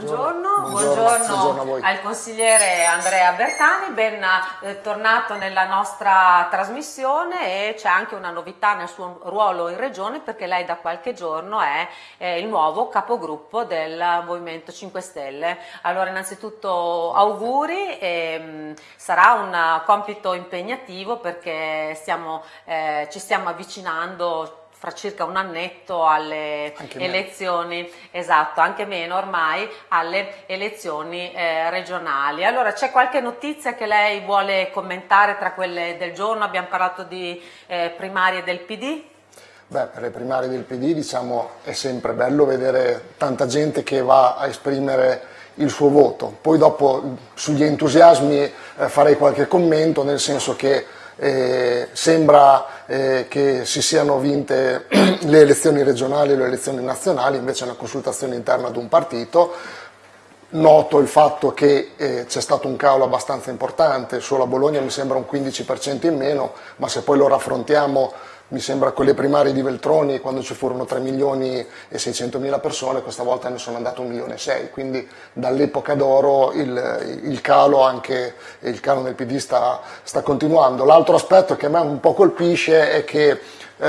Buongiorno, buongiorno, buongiorno al consigliere Andrea Bertani, ben eh, tornato nella nostra trasmissione e c'è anche una novità nel suo ruolo in regione perché lei da qualche giorno è eh, il nuovo capogruppo del Movimento 5 Stelle. Allora innanzitutto auguri, e, sarà un compito impegnativo perché stiamo, eh, ci stiamo avvicinando fra circa un annetto alle anche elezioni, meno. esatto, anche meno ormai, alle elezioni eh, regionali. Allora c'è qualche notizia che lei vuole commentare tra quelle del giorno? Abbiamo parlato di eh, primarie del PD? Beh, per le primarie del PD diciamo è sempre bello vedere tanta gente che va a esprimere il suo voto. Poi dopo sugli entusiasmi eh, farei qualche commento, nel senso che eh, sembra eh, che si siano vinte le elezioni regionali e le elezioni nazionali, invece è una consultazione interna ad un partito. Noto il fatto che eh, c'è stato un calo abbastanza importante, solo a Bologna mi sembra un 15% in meno, ma se poi lo raffrontiamo mi sembra con le primarie di Veltroni quando ci furono 3 milioni e 600 mila persone, questa volta ne sono andate 1 milione e 6, quindi dall'epoca d'oro il, il, calo anche il calo nel PD sta, sta continuando. L'altro aspetto che a me un po' colpisce è che eh,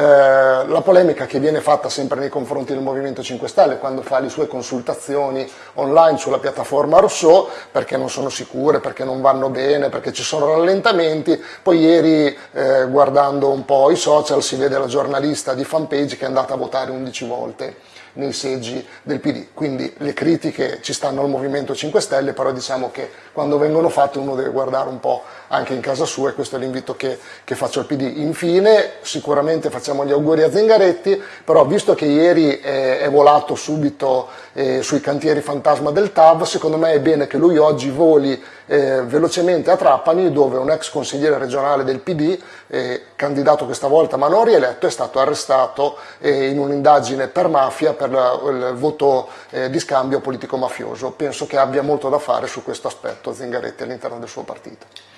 la polemica che viene fatta sempre nei confronti del Movimento 5 Stelle quando fa le sue consultazioni online sulla piattaforma Rousseau perché non sono sicure, perché non vanno bene, perché ci sono rallentamenti, poi ieri eh, guardando un po' i social si vede la giornalista di fanpage che è andata a votare 11 volte nei seggi del PD. Quindi le critiche ci stanno al Movimento 5 Stelle, però diciamo che quando vengono fatte uno deve guardare un po' anche in casa sua e questo è l'invito che, che, faccio al PD. Infine sicuramente facciamo gli auguri a Zingaretti, però visto che ieri è, è volato subito eh, sui cantieri fantasma del TAV, secondo me è bene che lui oggi voli eh, velocemente a Trapani dove un ex consigliere regionale del PD, eh, candidato questa volta ma non rieletto, è stato arrestato eh, in un'indagine per mafia per la, il voto eh, di scambio politico-mafioso. Penso che abbia molto da fare su questo aspetto Zingaretti all'interno del suo partito.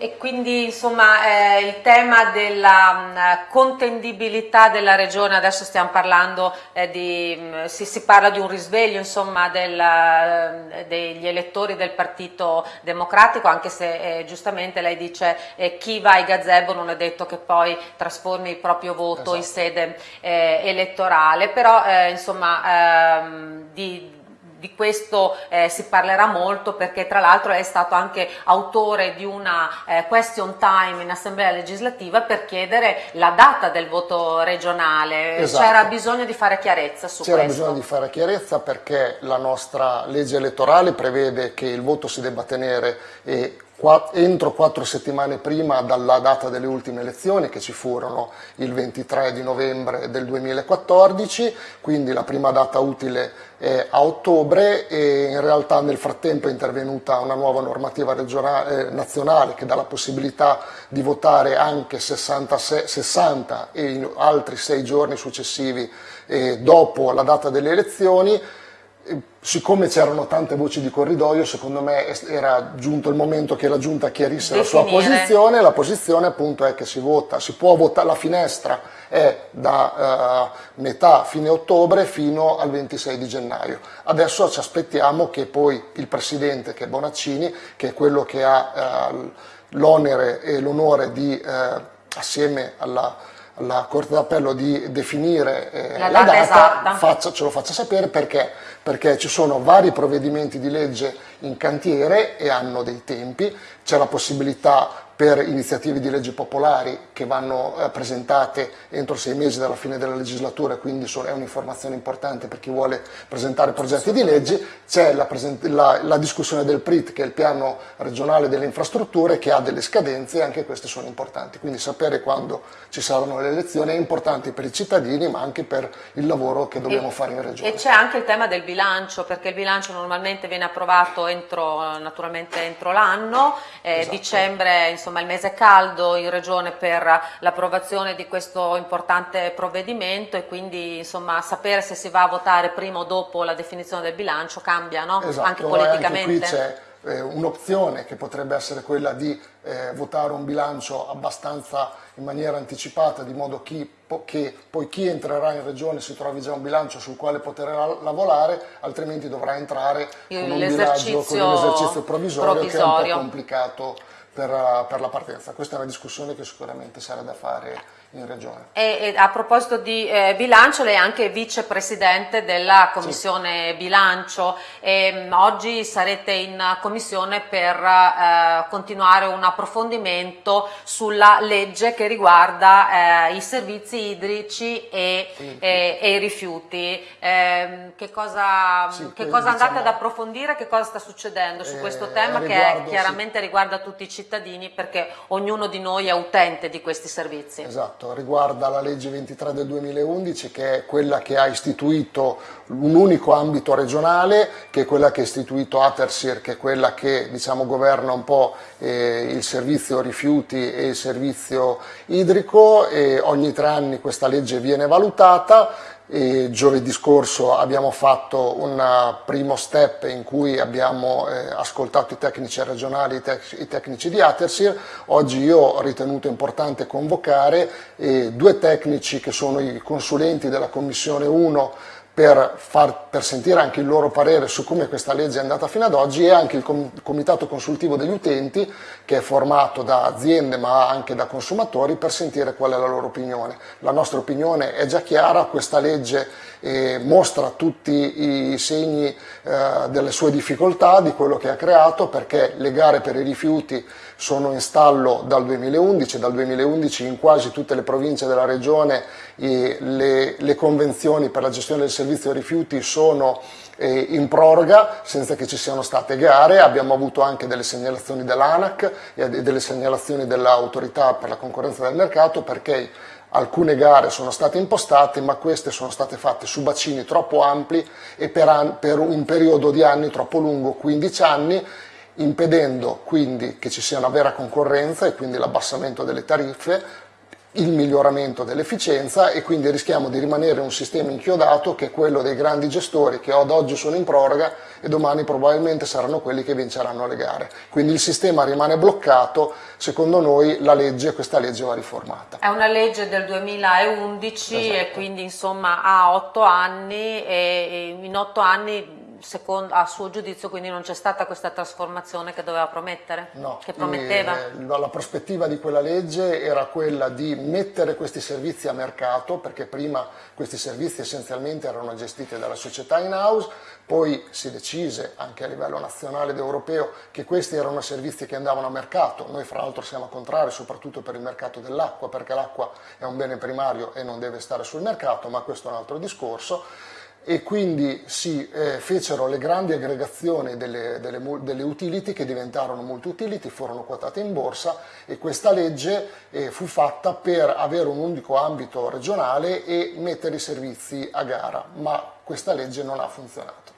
E quindi insomma eh, il tema della mh, mm, contendibilità della regione, adesso stiamo parlando eh, di, mh, mm, si, si, parla di un risveglio insomma del, eh, degli elettori del Partito Democratico, anche se eh, giustamente lei dice eh, chi va ai gazebo non è detto che poi trasformi il proprio voto esatto. in sede eh, elettorale, però insomma ehm, di di questo eh, si parlerà molto perché tra l'altro è stato anche autore di una eh, question time in assemblea legislativa per chiedere la data del voto regionale. Esatto. C'era bisogno di fare chiarezza su questo? C'era bisogno di fare chiarezza perché la nostra legge elettorale prevede che il voto si debba tenere e entro quattro settimane prima dalla data delle ultime elezioni che ci furono il 23 di novembre del 2014, quindi la prima data utile è a ottobre e in realtà nel frattempo è intervenuta una nuova normativa eh, nazionale che dà la possibilità di votare anche 66, 60 e in altri sei giorni successivi eh, dopo la data delle elezioni siccome c'erano tante voci di corridoio, secondo me era giunto il momento che la Giunta chiarisse Definire. la sua posizione, la posizione appunto è che si vota, si può votare, la finestra è da uh, metà fine ottobre fino al 26 di gennaio. Adesso ci aspettiamo che poi il Presidente, che è Bonaccini, che è quello che ha uh, l'onere e l'onore di, uh, assieme alla alla Corte d'Appello di definire eh, la, la, data, faccia, ce lo faccia sapere perché perché ci sono vari provvedimenti di legge in cantiere e hanno dei tempi, c'è la possibilità per iniziative di legge popolari che vanno eh, presentate entro sei mesi dalla fine della legislatura, quindi è un'informazione importante per chi vuole presentare progetti di legge, c'è la, la, la, discussione del PRIT che è il piano regionale delle infrastrutture che ha delle scadenze e anche queste sono importanti, quindi sapere quando ci saranno le elezioni è importante per i cittadini ma anche per il lavoro che dobbiamo e, fare in regione. E c'è anche il tema del bilancio perché il bilancio normalmente viene approvato entro, naturalmente entro l'anno, eh, esatto. dicembre insomma, insomma il mese caldo in regione per l'approvazione di questo importante provvedimento e quindi insomma sapere se si va a votare prima o dopo la definizione del bilancio cambia no? esatto, anche politicamente. Anche eh, un'opzione che potrebbe essere quella di eh, votare un bilancio abbastanza in maniera anticipata, di modo chi, po che poi chi entrerà in regione si trovi già un bilancio sul quale poter lavorare, altrimenti dovrà entrare con un bilancio, con un esercizio provvisorio, provvisorio, che è un po' complicato per, per la partenza. Questa è una discussione che sicuramente sarà da fare in regione. E, e a proposito di eh, bilancio, lei è anche vicepresidente della commissione sì. bilancio e mh, oggi sarete in commissione per eh, continuare un approfondimento sulla legge che riguarda eh, i servizi idrici e, sì. e, e i rifiuti. Ehm, che cosa, sì, che cosa andate diciamo, ad approfondire? Che cosa sta succedendo su questo eh, tema riguardo, che chiaramente riguarda tutti i cittadini perché ognuno di noi è utente di questi servizi? Esatto Esatto, riguarda la legge 23 del 2011 che è quella che ha istituito un unico ambito regionale, che è quella che ha istituito Atersir, che è quella che diciamo, governa un po' eh, il servizio rifiuti e il servizio idrico e ogni tre anni questa legge viene valutata e giovedì scorso abbiamo fatto un primo step in cui abbiamo eh, ascoltato i tecnici regionali, i, tec i, tecnici di Atersir. Oggi io ho ritenuto importante convocare eh, due tecnici che sono i consulenti della Commissione 1 per, far, per, sentire anche il loro parere su come questa legge è andata fino ad oggi e anche il Comitato Consultivo degli Utenti che è formato da aziende ma anche da consumatori per sentire qual è la loro opinione. La nostra opinione è già chiara, questa legge eh, mostra tutti i segni eh, delle sue difficoltà, di quello che ha creato perché le gare per i rifiuti sono in stallo dal 2011, dal 2011 in quasi tutte le province della regione le, le convenzioni per la gestione del servizio rifiuti sono eh, in proroga senza che ci siano state gare, abbiamo avuto anche delle segnalazioni dell'ANAC e delle segnalazioni dell'autorità per la concorrenza del mercato perché alcune gare sono state impostate ma queste sono state fatte su bacini troppo ampli e per, per un periodo di anni troppo lungo, 15 anni, impedendo quindi che ci sia una vera concorrenza e quindi l'abbassamento delle tariffe, il miglioramento dell'efficienza e quindi rischiamo di rimanere un sistema inchiodato che è quello dei grandi gestori che ad oggi sono in proroga e domani probabilmente saranno quelli che vinceranno le gare. Quindi il sistema rimane bloccato, secondo noi la legge, questa legge va riformata. È una legge del 2011 esatto. e quindi insomma ha otto anni e in otto anni secondo, a suo giudizio quindi non c'è stata questa trasformazione che doveva promettere? No, che prometteva? Eh, la prospettiva di quella legge era quella di mettere questi servizi a mercato, perché prima questi servizi essenzialmente erano gestiti dalla società in house, poi si decise anche a livello nazionale ed europeo che questi erano servizi che andavano a mercato, noi fra l'altro siamo contrari soprattutto per il mercato dell'acqua, perché l'acqua è un bene primario e non deve stare sul mercato, ma questo è un altro discorso e quindi si eh, fecero le grandi aggregazioni delle, delle, delle, utility che diventarono multi-utility, furono quotate in borsa e questa legge eh, fu fatta per avere un unico ambito regionale e mettere i servizi a gara, ma questa legge non ha funzionato.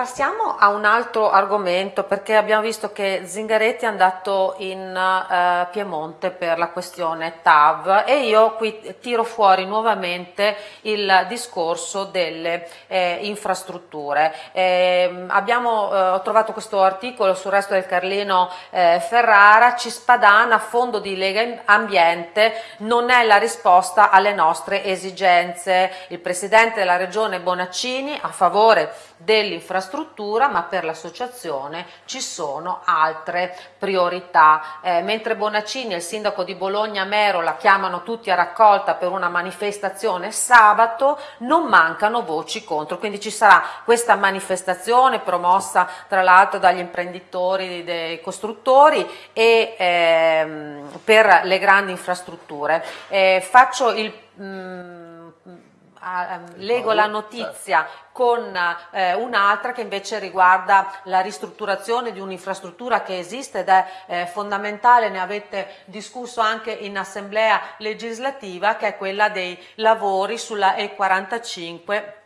Passiamo a un altro argomento perché abbiamo visto che Zingaretti è andato in uh, Piemonte per la questione TAV e io qui tiro fuori nuovamente il discorso delle eh, infrastrutture. Eh, abbiamo eh, trovato questo articolo sul resto del Carlino eh, Ferrara, Cispadana, fondo di Lega Ambiente non è la risposta alle nostre esigenze. Il Presidente della Regione Bonaccini a favore dell'infrastruttura struttura ma per l'associazione ci sono altre priorità. Eh, mentre Bonaccini e il sindaco di Bologna Mero la chiamano tutti a raccolta per una manifestazione sabato, non mancano voci contro, quindi ci sarà questa manifestazione promossa tra l'altro dagli imprenditori, dei costruttori e ehm, per le grandi infrastrutture. Eh, faccio il... Mm, Uh, leggo la notizia con eh, un'altra che invece riguarda la ristrutturazione di un'infrastruttura che esiste ed è eh, fondamentale, ne avete discusso anche in assemblea legislativa, che è quella dei lavori sulla E45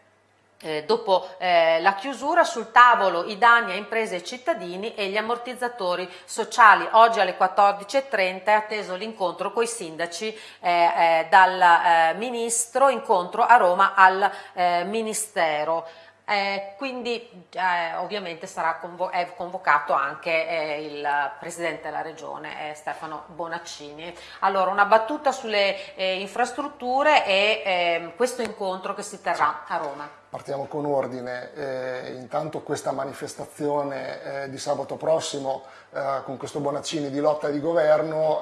eh, dopo eh, la chiusura sul tavolo i danni a imprese e cittadini e gli ammortizzatori sociali. Oggi alle 14.30 è atteso l'incontro con i sindaci eh, eh dal eh, ministro, incontro a Roma al eh, ministero. Eh, quindi eh, ovviamente sarà convo è convocato anche eh, il Presidente della Regione eh, Stefano Bonaccini. Allora una battuta sulle eh, infrastrutture e ehm, questo incontro che si terrà a Roma. Partiamo con ordine, eh, intanto questa manifestazione di sabato prossimo con questo Bonaccini di lotta di governo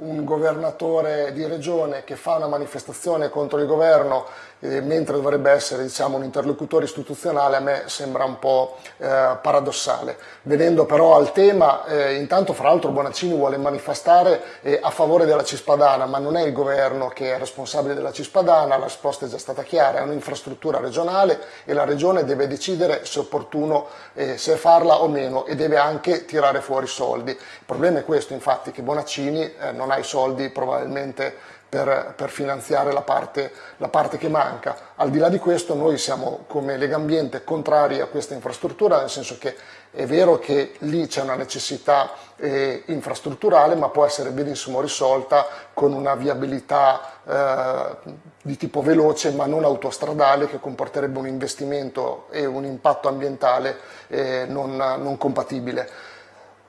un governatore di regione che fa una manifestazione contro il governo eh, mentre dovrebbe essere diciamo, un interlocutore istituzionale a me sembra un po' eh, paradossale. Venendo però al tema, eh, intanto fra l'altro Bonaccini vuole manifestare eh, a favore della Cispadana, ma non è il governo che è responsabile della Cispadana, la risposta è già stata chiara, è un'infrastruttura regionale e la regione deve decidere se è opportuno eh, se farla o meno e deve anche tirare fuori soldi. Il problema è questo infatti che Bonaccini eh, non ha i soldi probabilmente per, per finanziare la parte, la parte, che manca. Al di là di questo noi siamo come Lega Ambiente contrari a questa infrastruttura, nel senso che è vero che lì c'è una necessità eh, infrastrutturale, ma può essere benissimo risolta con una viabilità eh, di tipo veloce, ma non autostradale, che comporterebbe un investimento e un impatto ambientale eh, non, non compatibile.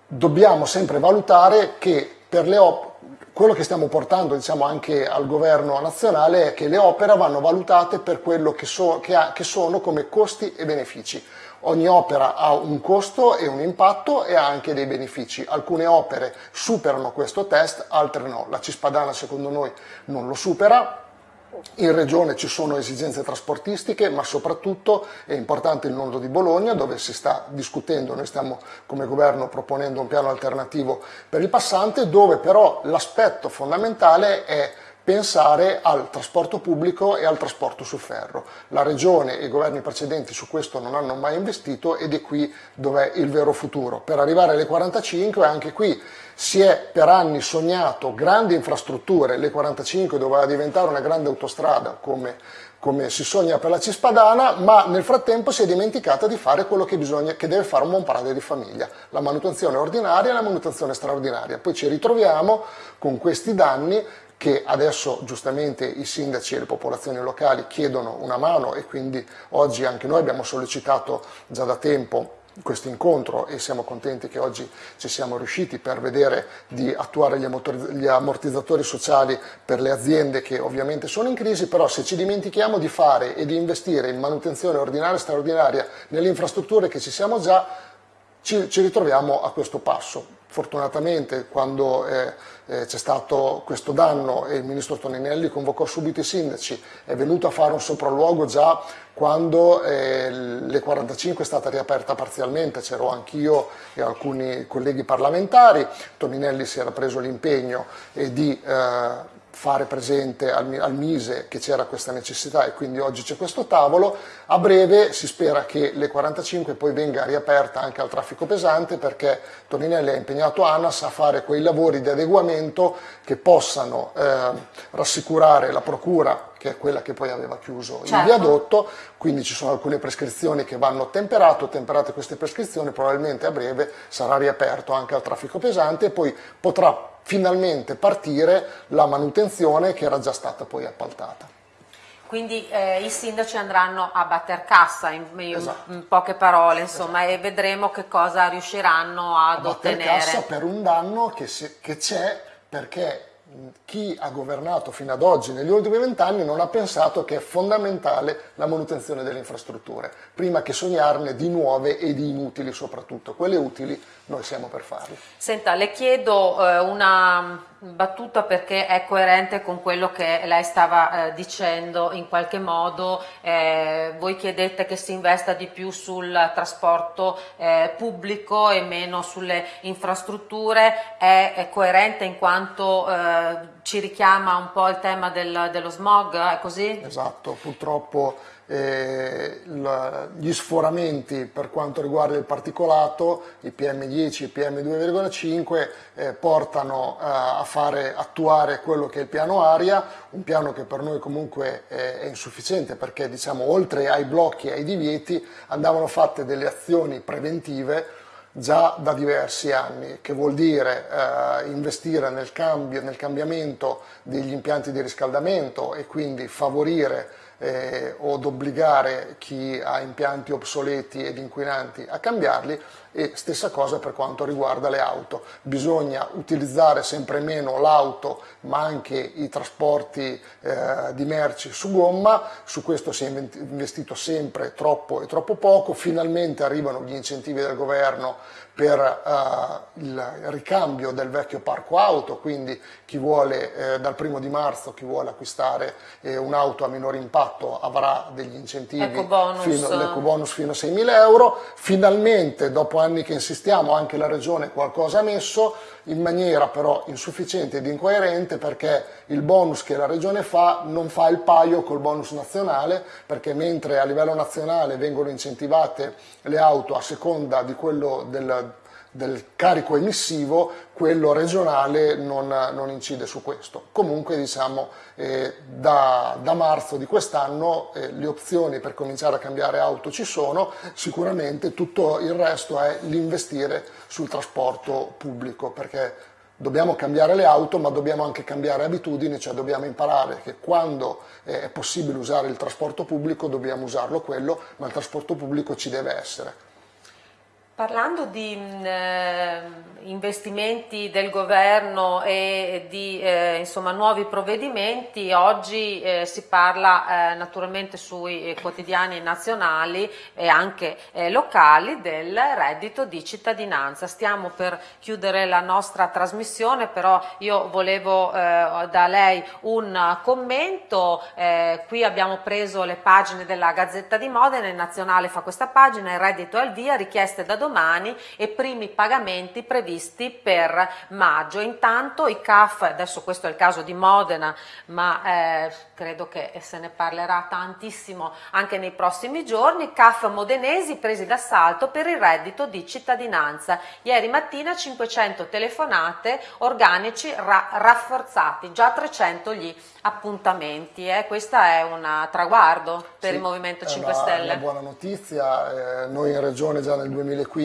Dobbiamo sempre valutare che per le opere quello che stiamo portando diciamo, anche al governo nazionale è che le opere vanno valutate per quello che, so, che, ha, che sono come costi e benefici. Ogni opera ha un costo e un impatto e ha anche dei benefici. Alcune opere superano questo test, altre no. La Cispadana secondo noi non lo supera, in regione ci sono esigenze trasportistiche, ma soprattutto è importante il nodo di Bologna, dove si sta discutendo, noi stiamo come governo proponendo un piano alternativo per il passante, dove però l'aspetto fondamentale è pensare al trasporto pubblico e al trasporto su ferro. La Regione e i governi precedenti su questo non hanno mai investito ed è qui dove è il vero futuro. Per arrivare alle 45 anche qui si è per anni sognato grandi infrastrutture, le 45 doveva diventare una grande autostrada come, come si sogna per la Cispadana, ma nel frattempo si è dimenticata di fare quello che, bisogna, che deve fare un buon padre di famiglia, la manutenzione ordinaria e la manutenzione straordinaria. Poi ci ritroviamo con questi danni che adesso giustamente i sindaci e le popolazioni locali chiedono una mano e quindi oggi anche noi abbiamo sollecitato già da tempo questo incontro e siamo contenti che oggi ci siamo riusciti per vedere di attuare gli ammortizzatori sociali per le aziende che ovviamente sono in crisi, però se ci dimentichiamo di fare e di investire in manutenzione ordinaria e straordinaria nelle infrastrutture che ci siamo già, ci, ritroviamo a questo passo. Fortunatamente quando eh, eh, c'è stato questo danno e il ministro Toninelli convocò subito i sindaci, è venuto a fare un sopralluogo già quando eh, l'E45 è stata riaperta parzialmente, c'ero anch'io e alcuni colleghi parlamentari, Toninelli si era preso l'impegno di eh, fare presente al, al Mise che c'era questa necessità e quindi oggi c'è questo tavolo. A breve si spera che le 45 poi venga riaperta anche al traffico pesante perché Toninelli ha impegnato ANAS a fare quei lavori di adeguamento che possano eh, rassicurare la Procura che è quella che poi aveva chiuso certo. il viadotto, quindi ci sono alcune prescrizioni che vanno temperate, temperate queste prescrizioni probabilmente a breve sarà riaperto anche al traffico pesante e poi potrà finalmente partire la manutenzione che era già stata poi appaltata. Quindi eh, i sindaci andranno a batter cassa in, in, esatto. in poche parole insomma esatto. e vedremo che cosa riusciranno ad a ottenere. A cassa per un danno che c'è perché chi ha governato fino ad oggi negli ultimi vent'anni non ha pensato che è fondamentale la manutenzione delle infrastrutture, prima che sognarne di nuove e di inutili soprattutto. Quelle utili noi siamo per farle. Senta, le chiedo eh, una battuta perché è coerente con quello che lei stava eh, dicendo in qualche modo, eh, voi chiedete che si investa di più sul trasporto eh, pubblico e meno sulle infrastrutture, è, è coerente in quanto eh, ci richiama un po' il tema del, dello smog, è così? Esatto, purtroppo eh, gli sforamenti per quanto riguarda il particolato, i PM10 e i PM2,5 eh, portano eh, a fare attuare quello che è il piano aria, un piano che per noi comunque è, è insufficiente perché diciamo oltre ai blocchi e ai divieti andavano fatte delle azioni preventive già da diversi anni, che vuol dire eh, investire nel, cambio, nel cambiamento degli impianti di riscaldamento e quindi favorire eh, o ad obbligare chi ha impianti obsoleti ed inquinanti a cambiarli e stessa cosa per quanto riguarda le auto. Bisogna utilizzare sempre meno l'auto ma anche i trasporti eh, di merci su gomma, su questo si è investito sempre troppo e troppo poco, finalmente arrivano gli incentivi del governo per uh, il ricambio del vecchio parco auto, quindi chi vuole eh, dal primo di marzo, chi vuole acquistare eh, un'auto a minore impatto avrà degli incentivi, l'ecobonus fino, fino a 6.000 euro, finalmente dopo anni che insistiamo anche la regione qualcosa ha messo, in maniera però insufficiente ed incoerente perché il bonus che la regione fa non fa il paio col bonus nazionale perché mentre a livello nazionale vengono incentivate le auto a seconda di quello del, del carico emissivo, quello regionale non, non, incide su questo. Comunque diciamo eh, da, da, marzo di quest'anno eh, le opzioni per cominciare a cambiare auto ci sono, sicuramente tutto il resto è l'investire sul trasporto pubblico perché dobbiamo cambiare le auto ma dobbiamo anche cambiare abitudini, cioè dobbiamo imparare che quando è possibile usare il trasporto pubblico dobbiamo usarlo quello, ma il trasporto pubblico ci deve essere. Parlando di mh, eh, investimenti del governo e di eh, insomma, nuovi provvedimenti, oggi eh, si parla eh, naturalmente sui quotidiani nazionali e anche eh, locali del reddito di cittadinanza. Stiamo per chiudere la nostra trasmissione, però io volevo eh, da lei un commento. qui abbiamo preso le pagine della Gazzetta di Modena, il Nazionale fa questa pagina, il reddito al via, richieste da domani domani e primi pagamenti previsti per maggio. Intanto i CAF, adesso questo è il caso di Modena, ma eh, credo che se ne parlerà tantissimo anche nei prossimi giorni, CAF modenesi presi d'assalto per il reddito di cittadinanza. Ieri mattina 500 telefonate, organici ra rafforzati, già 300 gli appuntamenti. Eh? Questo è un traguardo per sì, il Movimento 5 una, Stelle. È una buona notizia, eh, noi in Regione già nel 2015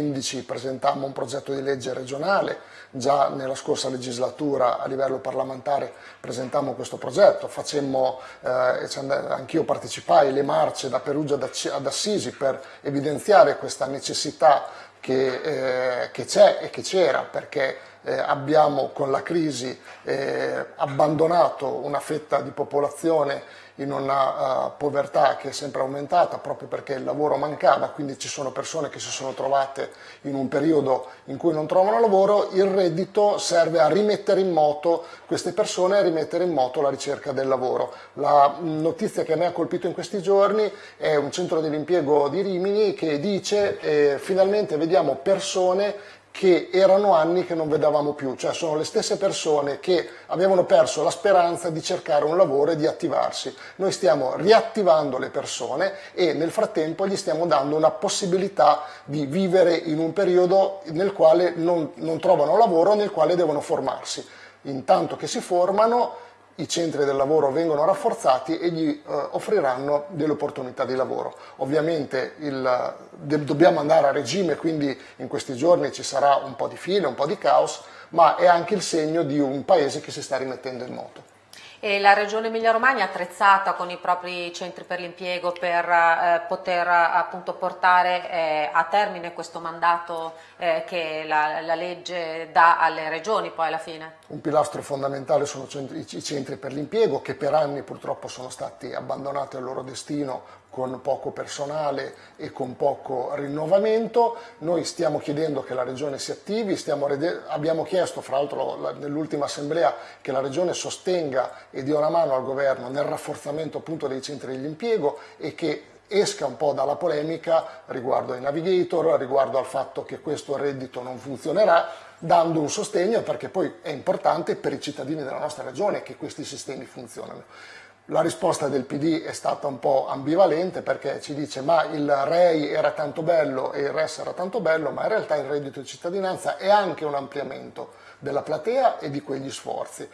presentammo un progetto di legge regionale, già nella scorsa legislatura a livello parlamentare presentammo questo progetto, facemmo, eh, anch'io partecipai le marce da Perugia ad Assisi per evidenziare questa necessità che, eh, c'è e che c'era perché eh, abbiamo con la crisi eh, abbandonato una fetta di popolazione in una uh, povertà che è sempre aumentata proprio perché il lavoro mancava, quindi ci sono persone che si sono trovate in un periodo in cui non trovano lavoro, il reddito serve a rimettere in moto queste persone e a rimettere in moto la ricerca del lavoro. La notizia che a me ha colpito in questi giorni è un centro dell'impiego di Rimini che dice eh, finalmente vediamo persone che erano anni che non vedevamo più, cioè sono le stesse persone che avevano perso la speranza di cercare un lavoro e di attivarsi. Noi stiamo riattivando le persone e nel frattempo gli stiamo dando una possibilità di vivere in un periodo nel quale non, non trovano lavoro, nel quale devono formarsi. Intanto che si formano i centri del lavoro vengono rafforzati e gli eh, offriranno delle opportunità di lavoro. Ovviamente il, de, dobbiamo andare a regime, quindi in questi giorni ci sarà un po' di file, un po' di caos, ma è anche il segno di un paese che si sta rimettendo in moto. E la Regione Emilia-Romagna è attrezzata con i propri centri per l'impiego per eh, poter appunto portare eh, a termine questo mandato eh, che la, la, legge dà alle regioni poi alla fine? Un pilastro fondamentale sono i centri per l'impiego che per anni purtroppo sono stati abbandonati al loro destino con poco personale e con poco rinnovamento. Noi stiamo chiedendo che la Regione si attivi, abbiamo chiesto fra l'altro nell'ultima assemblea che la Regione sostenga e dia una mano al governo nel rafforzamento appunto dei centri dell'impiego e che esca un po' dalla polemica riguardo ai navigator, riguardo al fatto che questo reddito non funzionerà, dando un sostegno perché poi è importante per i cittadini della nostra regione che questi sistemi funzionano. La risposta del PD è stata un po' ambivalente perché ci dice ma il REI era tanto bello e il RES era tanto bello, ma in realtà il reddito di cittadinanza è anche un ampliamento della platea e di quegli sforzi.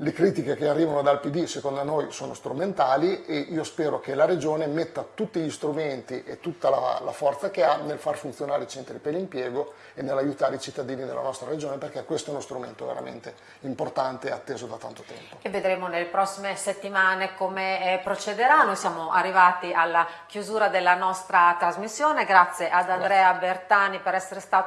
Le critiche che arrivano dal PD secondo noi sono strumentali e io spero che la Regione metta tutti gli strumenti e tutta la, la forza che ha nel far funzionare i centri per l'impiego e nell'aiutare i cittadini della nostra Regione perché questo è uno strumento veramente importante e atteso da tanto tempo. E vedremo nelle prossime settimane come eh, procederà. Noi siamo arrivati alla chiusura della nostra trasmissione. Grazie ad Andrea Bertani per essere stato